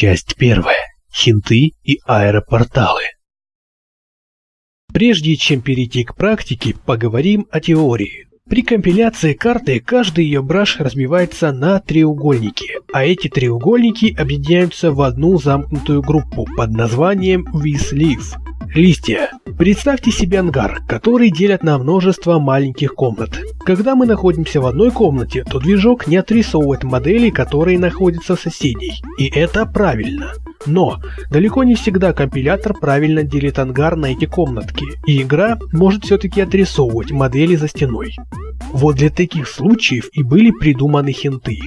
Часть первая. Хинты и аэропорталы. Прежде чем перейти к практике, поговорим о теории. При компиляции карты каждый ее браш разбивается на треугольники, а эти треугольники объединяются в одну замкнутую группу под названием Вислив. Листья. Представьте себе ангар, который делят на множество маленьких комнат. Когда мы находимся в одной комнате, то движок не отрисовывает модели, которые находятся в соседней. И это правильно. Но далеко не всегда компилятор правильно делит ангар на эти комнатки, и игра может все-таки отрисовывать модели за стеной. Вот для таких случаев и были придуманы хинты.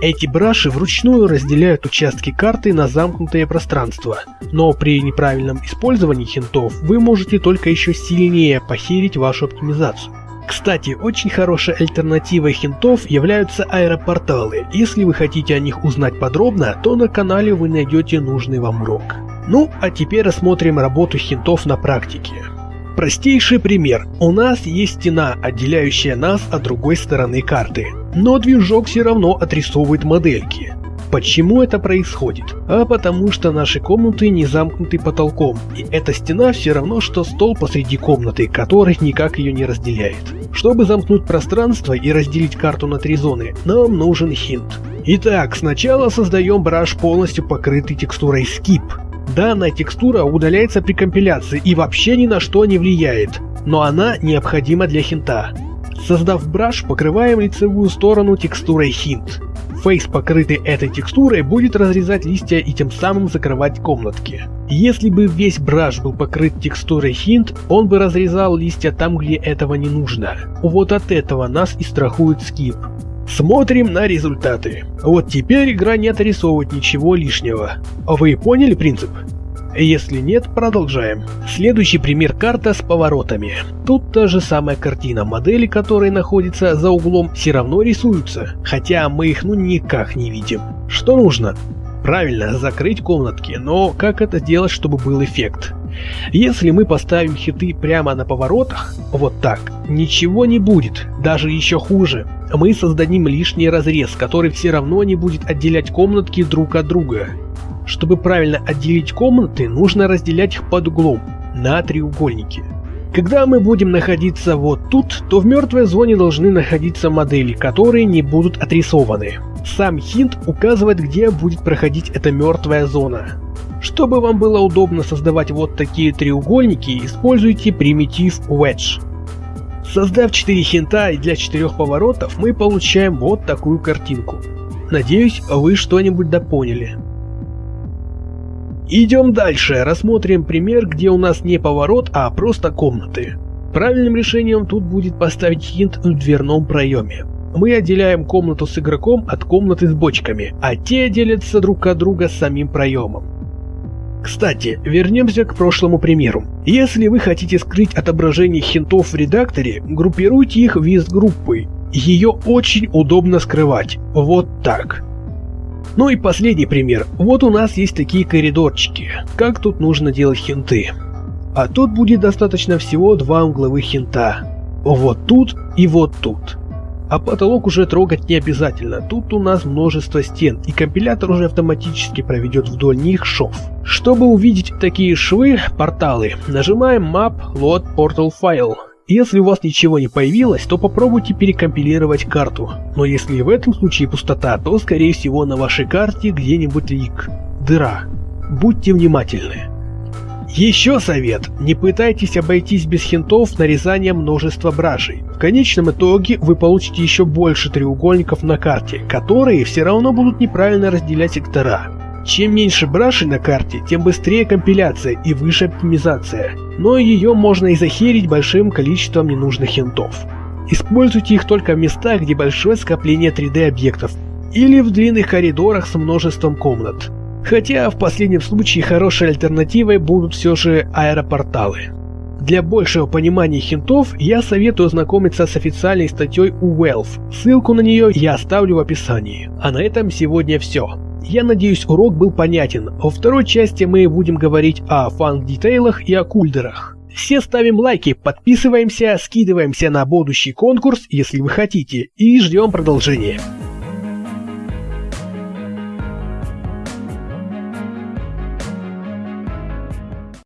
Эти браши вручную разделяют участки карты на замкнутое пространство, но при неправильном использовании хинтов вы можете только еще сильнее похерить вашу оптимизацию. Кстати, очень хорошей альтернативой хинтов являются аэропорталы. Если вы хотите о них узнать подробно, то на канале вы найдете нужный вам урок. Ну, а теперь рассмотрим работу хинтов на практике. Простейший пример. У нас есть стена, отделяющая нас от другой стороны карты. Но движок все равно отрисовывает модельки. Почему это происходит? А потому что наши комнаты не замкнуты потолком, и эта стена все равно что стол посреди комнаты, который никак ее не разделяет. Чтобы замкнуть пространство и разделить карту на три зоны, нам нужен хинт. Итак, сначала создаем браш полностью покрытый текстурой Skip. Данная текстура удаляется при компиляции и вообще ни на что не влияет, но она необходима для хинта. Создав браш, покрываем лицевую сторону текстурой хинт. Фейс, покрытый этой текстурой, будет разрезать листья и тем самым закрывать комнатки. Если бы весь браш был покрыт текстурой хинт, он бы разрезал листья там, где этого не нужно. Вот от этого нас и страхует скип. Смотрим на результаты. Вот теперь игра не отрисовывает ничего лишнего. Вы поняли принцип? Если нет, продолжаем. Следующий пример карта с поворотами. Тут та же самая картина, модели, которые находятся за углом, все равно рисуются, хотя мы их ну никак не видим. Что нужно? Правильно, закрыть комнатки, но как это сделать, чтобы был эффект? Если мы поставим хиты прямо на поворотах, вот так, ничего не будет, даже еще хуже. Мы создадим лишний разрез, который все равно не будет отделять комнатки друг от друга. Чтобы правильно отделить комнаты, нужно разделять их под углом, на треугольники. Когда мы будем находиться вот тут, то в мертвой зоне должны находиться модели, которые не будут отрисованы. Сам хинт указывает, где будет проходить эта мертвая зона. Чтобы вам было удобно создавать вот такие треугольники, используйте примитив Wedge. Создав 4 хинта и для 4 поворотов, мы получаем вот такую картинку. Надеюсь, вы что-нибудь допоняли. Идем дальше, рассмотрим пример, где у нас не поворот, а просто комнаты. Правильным решением тут будет поставить хинт в дверном проеме. Мы отделяем комнату с игроком от комнаты с бочками, а те делятся друг от друга самим проемом. Кстати, вернемся к прошлому примеру. Если вы хотите скрыть отображение хинтов в редакторе, группируйте их в из-группы. Ее очень удобно скрывать. Вот так. Ну и последний пример. Вот у нас есть такие коридорчики. Как тут нужно делать хинты? А тут будет достаточно всего два угловых хинта. Вот тут и вот тут. А потолок уже трогать не обязательно, тут у нас множество стен, и компилятор уже автоматически проведет вдоль них шов. Чтобы увидеть такие швы, порталы, нажимаем Map Load Portal File. Если у вас ничего не появилось, то попробуйте перекомпилировать карту. Но если в этом случае пустота, то скорее всего на вашей карте где-нибудь лик. Дыра. Будьте внимательны. Еще совет. Не пытайтесь обойтись без хинтов нарезания множества бражей. В конечном итоге вы получите еще больше треугольников на карте, которые все равно будут неправильно разделять сектора. Чем меньше брашей на карте, тем быстрее компиляция и выше оптимизация, но ее можно и захерить большим количеством ненужных хинтов. Используйте их только в местах, где большое скопление 3D объектов, или в длинных коридорах с множеством комнат. Хотя в последнем случае хорошей альтернативой будут все же аэропорталы. Для большего понимания хинтов я советую ознакомиться с официальной статьей у Valve. Ссылку на нее я оставлю в описании. А на этом сегодня все. Я надеюсь урок был понятен. Во второй части мы будем говорить о фанк-детейлах и о кульдерах. Все ставим лайки, подписываемся, скидываемся на будущий конкурс, если вы хотите, и ждем продолжения.